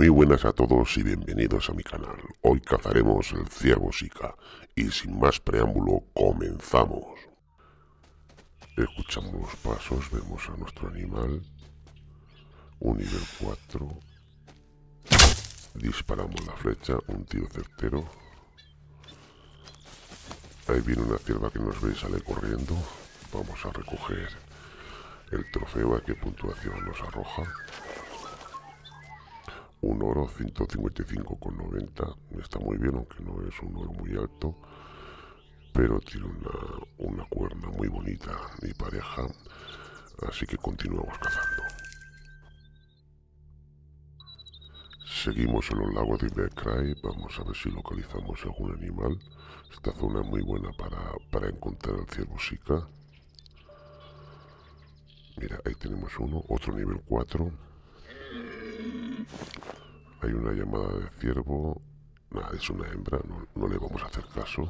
Muy buenas a todos y bienvenidos a mi canal. Hoy cazaremos el ciervo Sika y sin más preámbulo comenzamos. Escuchamos los pasos, vemos a nuestro animal. Un nivel 4. Disparamos la flecha, un tiro certero. Ahí viene una cierva que nos ve y sale corriendo. Vamos a recoger el trofeo, a qué puntuación nos arroja un oro 155,90 está muy bien aunque no es un oro muy alto pero tiene una, una cuerna muy bonita mi pareja así que continuamos cazando. Seguimos en los lagos de Ibercray vamos a ver si localizamos algún animal. Esta zona es muy buena para, para encontrar el ciervo Sika mira ahí tenemos uno otro nivel 4 hay una llamada de ciervo. Nada, es una hembra, no, le vamos a hacer caso.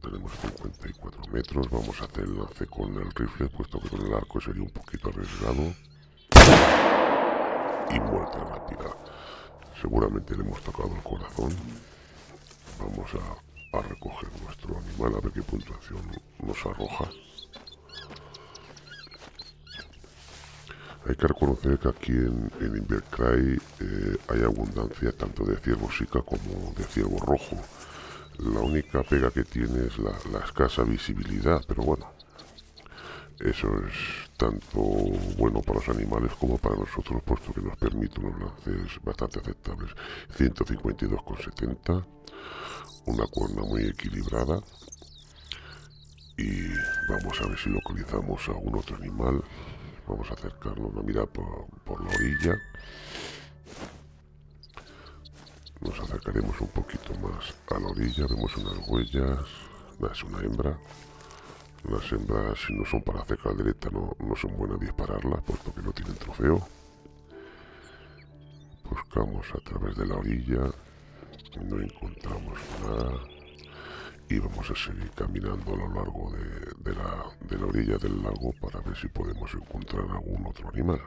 Tenemos 54 metros, vamos a hacer el lance con el rifle, puesto que con el arco sería un poquito arriesgado. Y muerte rápida. Seguramente le hemos tocado el corazón. Vamos a, a recoger nuestro animal, a ver qué puntuación nos arroja. Hay que reconocer que aquí en, en Invercray eh, hay abundancia tanto de ciervo sica como de ciervo rojo. La única pega que tiene es la, escasa visibilidad, pero bueno, eso es tanto bueno para los animales como para nosotros, puesto que nos permite unos lances bastante aceptables. 152,70, una cuerna muy equilibrada. Y vamos a ver si localizamos a algún otro animal. Vamos a acercarnos a mirar por, la orilla. Nos acercaremos un poquito más a la orilla. Vemos unas huellas. Es una hembra. Las hembras, si no son para hacer caldereta, no, no son buenas dispararlas, puesto que no tienen trofeo. Buscamos a través de la orilla. No encontramos nada y vamos a seguir caminando a lo largo de, la, orilla del lago para ver si podemos encontrar algún otro animal.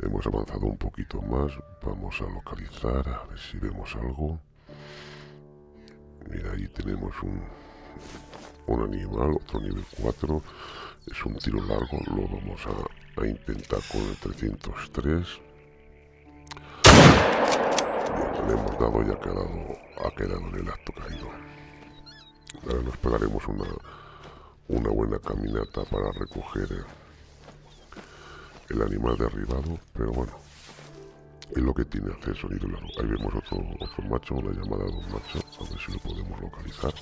Hemos avanzado un poquito más, vamos a localizar, a ver si vemos algo. Mira, ahí tenemos un, un animal, otro nivel 4. Es un tiro largo, lo vamos a, intentar con el 303. Bien, le hemos dado y ha quedado, ha quedado en el acto caído. Nos pegaremos una, una buena caminata para recoger el, animal derribado, pero bueno, es lo que tiene hacer sonido. Ahí vemos otro, otro macho, una llamada de un macho, a ver si lo podemos localizar.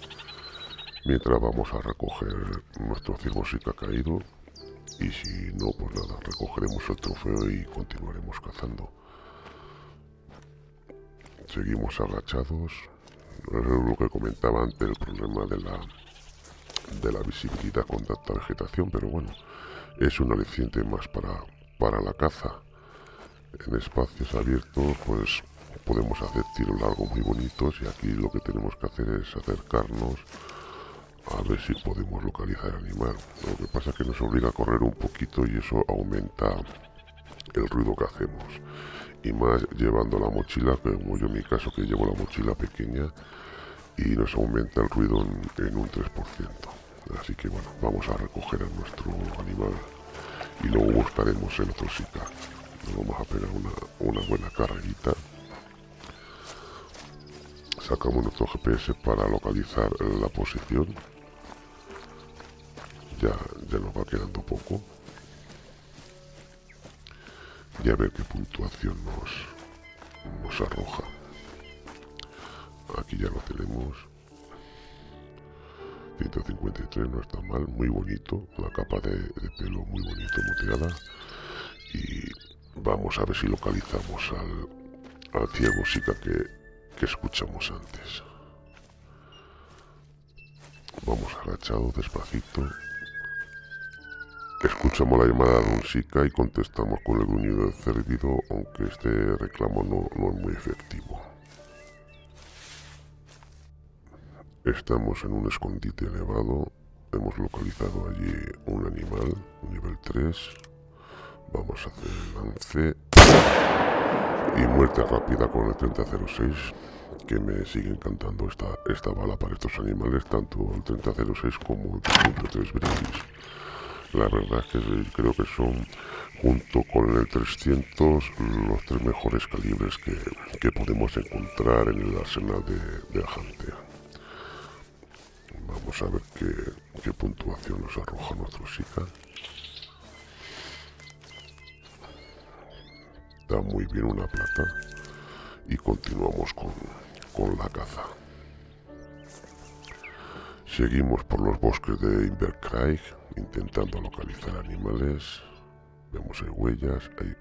Mientras vamos a recoger nuestro ciervo si que ha caído y si no, pues nada, recogeremos el trofeo y continuaremos cazando. Seguimos agachados, lo que comentaba antes, el problema de la, de la visibilidad con tanta vegetación, pero bueno, es un aliciente más para, para la caza. En espacios abiertos, pues podemos hacer tiros largos muy bonitos y aquí lo que tenemos que hacer es acercarnos a ver si podemos localizar el animal. Lo que pasa es que nos obliga a correr un poquito y eso aumenta el ruido que hacemos y más llevando la mochila, como yo en mi caso que llevo la mochila pequeña y nos aumenta el ruido en, un 3%. Así que bueno, vamos a recoger a nuestro animal y luego buscaremos el otro Sika. Nos vamos a pegar una, una buena carrerita. Sacamos nuestro GPS para localizar la posición. Ya, ya nos va quedando poco a ver qué puntuación nos, nos arroja. Aquí ya lo tenemos. 153 no está mal, muy bonito, la capa de, pelo muy bonito moteada y vamos a ver si localizamos al, al ciego que, que escuchamos antes. Vamos agachado despacito Escuchamos la llamada de un SICA y contestamos con el gruñido cérvido, aunque este reclamo no, es muy efectivo. Estamos en un escondite elevado, hemos localizado allí un animal, nivel 3. Vamos a hacer el lance. Y muerte rápida con el 3006, que me sigue encantando esta, esta bala para estos animales, tanto el 3006 como el 303 Brindis. La verdad es que creo que son, junto con el 300, los tres mejores calibres que, podemos encontrar en el arsenal de, de Vamos a ver qué, qué puntuación nos arroja nuestro Sika. Da muy bien una plata. Y continuamos con, con la caza. Seguimos por los bosques de Invercraig intentando localizar animales. Vemos hay huellas, ahí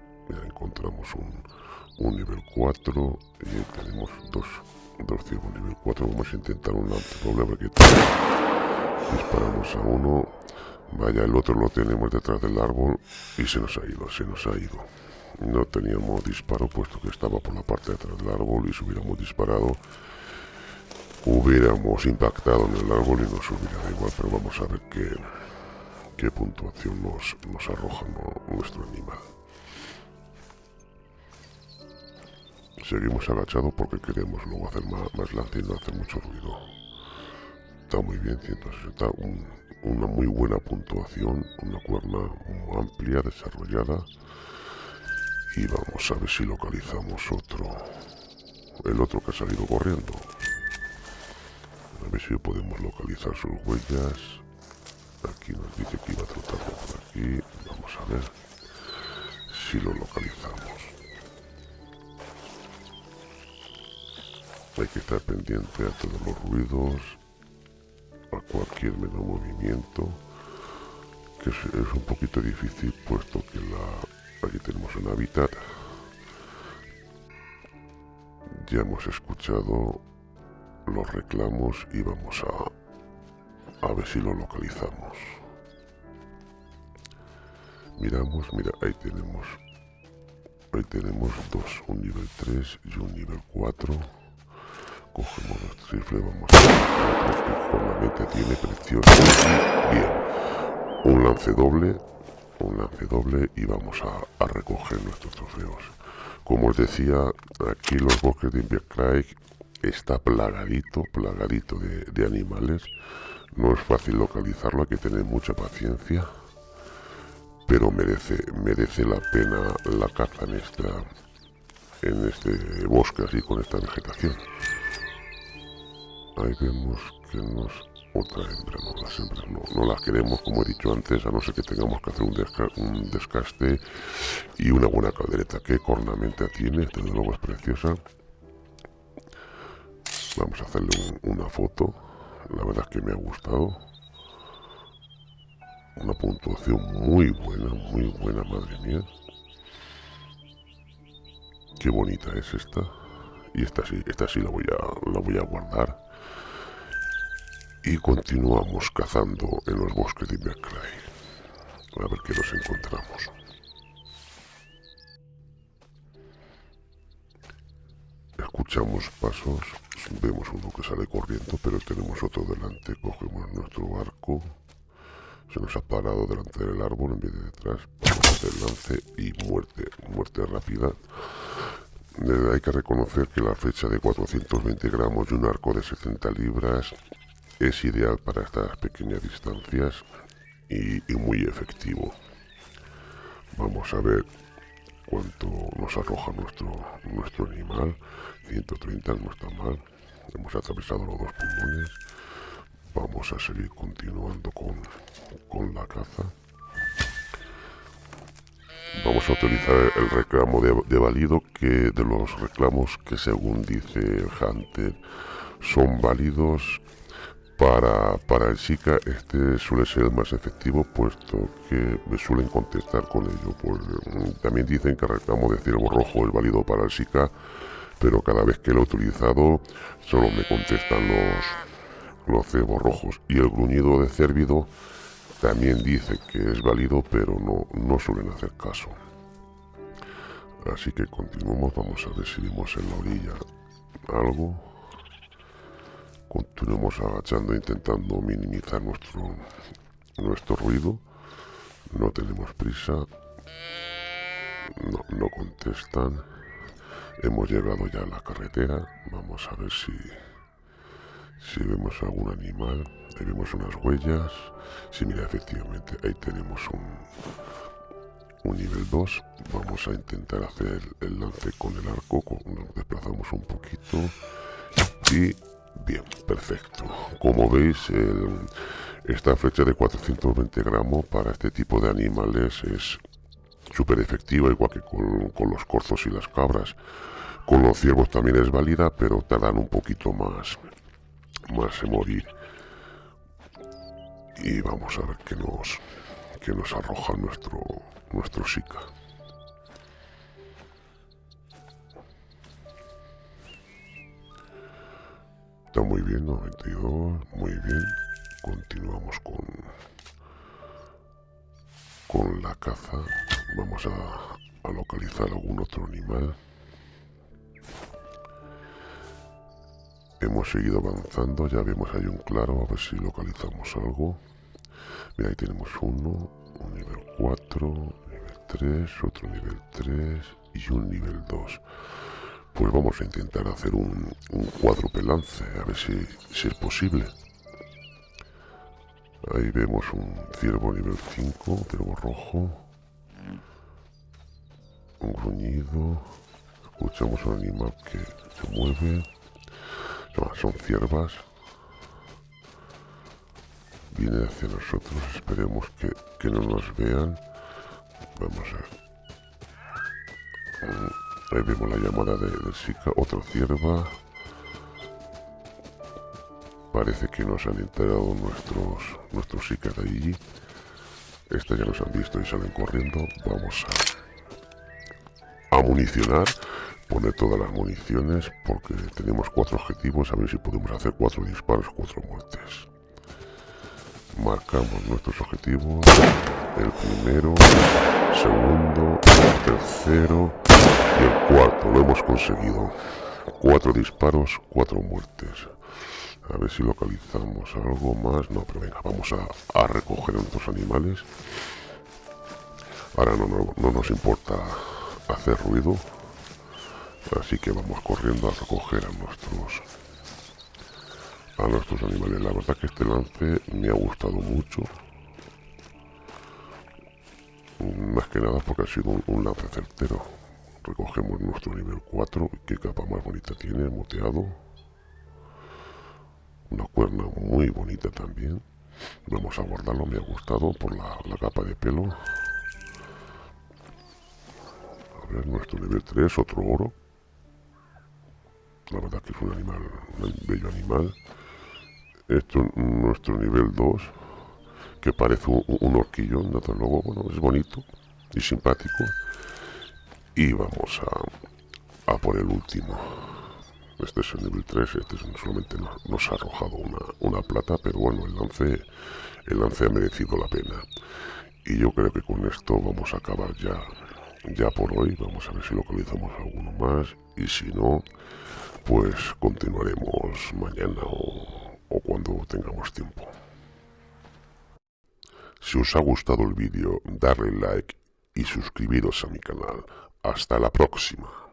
encontramos un, nivel 4 y tenemos dos, dos ciegos nivel 4. Vamos a intentar un doble que disparamos a uno. Vaya, el otro lo tenemos detrás del árbol y se nos ha ido, se nos ha ido. No teníamos disparo puesto que estaba por la parte de atrás del árbol y si hubiéramos disparado hubiéramos impactado en el árbol y nos hubiera igual, pero vamos a ver qué, qué puntuación nos, nos arroja nuestro animal. Seguimos agachados porque queremos luego hacer más, más lance y no hacer mucho ruido. Está muy bien, 160, una muy buena puntuación, una cuerna amplia, desarrollada. Y vamos a ver si localizamos otro, el otro que ha salido corriendo. A ver si podemos localizar sus huellas. Aquí nos dice que iba a trotar por aquí. Vamos a ver si lo localizamos. Hay que estar pendiente a todos los ruidos, a cualquier menor movimiento, que es, un poquito difícil puesto que la, aquí tenemos un hábitat. Ya hemos escuchado los reclamos y vamos a, a ver si lo localizamos. Miramos, mira, ahí tenemos, ahí tenemos dos, un nivel 3 y un nivel 4. Cogemos nuestro rifle, vamos a con la mente tiene precioso. Bien, un lance doble, un lance doble y vamos a, a recoger nuestros trofeos. Como os decía, aquí los bosques de Invercraig está plagadito, plagadito de, animales. No es fácil localizarlo, hay que tener mucha paciencia. Pero merece, merece la pena la caza en esta en este bosque así con esta vegetación. Ahí vemos que nos otra hembra, no las hembras no, las queremos como he dicho antes, a no ser que tengamos que hacer un, un descaste y una buena caldereta. Qué cornamenta tiene, desde luego es preciosa. Vamos a hacerle una foto. La verdad es que me ha gustado. Una puntuación muy buena, muy buena, madre mía. Qué bonita es esta. Y esta sí, esta sí la voy a, la voy a guardar. Y continuamos cazando en los bosques de Invercray. A ver qué nos encontramos. Escuchamos pasos Vemos uno que sale corriendo, pero tenemos otro delante. Cogemos nuestro arco. Se nos ha parado delante del árbol en vez de detrás. Vamos a lance y muerte. Muerte rápida. Hay que reconocer que la fecha de 420 gramos y un arco de 60 libras es ideal para estas pequeñas distancias y muy efectivo. Vamos a ver cuánto nos arroja nuestro, nuestro animal. 130 no está mal. Hemos atravesado los dos pulmones. Vamos a seguir continuando con, con la caza. Vamos a utilizar el reclamo de, de válido que de los reclamos que según dice el Hunter son válidos para, para el SICA este suele ser más efectivo puesto que me suelen contestar con ello. Mm, también dicen que el reclamo de ciervo rojo es válido para el SICA pero cada vez que lo he utilizado solo me contestan los, los cebos rojos. Y el gruñido de cérvido también dice que es válido, pero no, no suelen hacer caso. Así que continuamos, vamos a ver si vimos en la orilla algo. Continuemos agachando, intentando minimizar nuestro, nuestro ruido. No tenemos prisa. No, no contestan. Hemos llegado ya a la carretera. Vamos a ver si, si vemos algún animal. Ahí vemos unas huellas. Sí, mira, efectivamente, ahí tenemos un, un nivel 2. Vamos a intentar hacer el, lance con el arco. Nos desplazamos un poquito. Y bien, perfecto. Como veis, esta flecha de 420 gramos para este tipo de animales es súper efectiva, igual que con, los corzos y las cabras. Con los ciervos también es válida, pero tardan un poquito más, más en morir. Y vamos a ver qué nos, qué nos arroja nuestro, nuestro Sika. Bien, 92, muy bien. Continuamos con, con la caza. Vamos a, localizar algún otro animal. Hemos seguido avanzando, ya vemos ahí un claro, a ver si localizamos algo. Mira, ahí tenemos uno, un nivel 4, nivel 3, otro nivel 3 y un nivel 2. Pues vamos a intentar hacer un, un cuádruple lance, a ver si, es posible. Ahí vemos un ciervo nivel 5, ciervo rojo. Un gruñido, escuchamos un animal que se mueve, son ciervas, viene hacia nosotros, esperemos que, no nos vean, vamos a ver, ahí vemos la llamada de, de Sika, otra cierva, parece que nos han enterado nuestros, nuestros Sikas de allí, estas ya nos han visto y salen corriendo, vamos a a municionar, poner todas las municiones, porque tenemos cuatro objetivos, a ver si podemos hacer cuatro disparos, cuatro muertes. Marcamos nuestros objetivos, el primero, segundo, el tercero y el cuarto, lo hemos conseguido. Cuatro disparos, cuatro muertes. A ver si localizamos algo más. No, pero venga, vamos a, a recoger nuestros animales. Ahora no, no, no nos importa hacer ruido así que vamos corriendo a recoger a nuestros a nuestros animales la verdad que este lance me ha gustado mucho más que nada porque ha sido un, lance certero recogemos nuestro nivel 4 qué capa más bonita tiene moteado. Una cuerna muy bonita también. Vamos a guardarlo me ha gustado por la capa de pelo. Nuestro nivel 3, otro oro. La verdad que es un animal, un bello animal. Esto nuestro nivel 2, que parece un, un horquillón, desde luego, bueno, es bonito y simpático. Y vamos a, a por el último. Este es el nivel 3, este solamente nos, ha arrojado una, una, plata, pero bueno, el lance, el lance ha merecido la pena. Y yo creo que con esto vamos a acabar ya ya por hoy. Vamos a ver si localizamos alguno más y si no, pues continuaremos mañana o cuando tengamos tiempo. Si os ha gustado el vídeo, darle like y suscribiros a mi canal. Hasta la próxima.